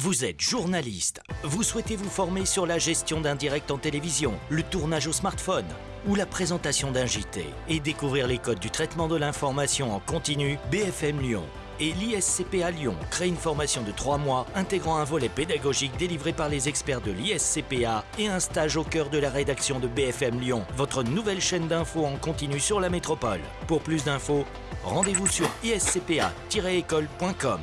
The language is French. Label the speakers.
Speaker 1: Vous êtes journaliste. Vous souhaitez vous former sur la gestion d'un direct en télévision, le tournage au smartphone ou la présentation d'un JT et découvrir les codes du traitement de l'information en continu BFM Lyon et l'ISCPA Lyon crée une formation de 3 mois intégrant un volet pédagogique délivré par les experts de l'ISCPA et un stage au cœur de la rédaction de BFM Lyon, votre nouvelle chaîne d'infos en continu sur la métropole. Pour plus d'infos, rendez-vous sur iscpa-école.com.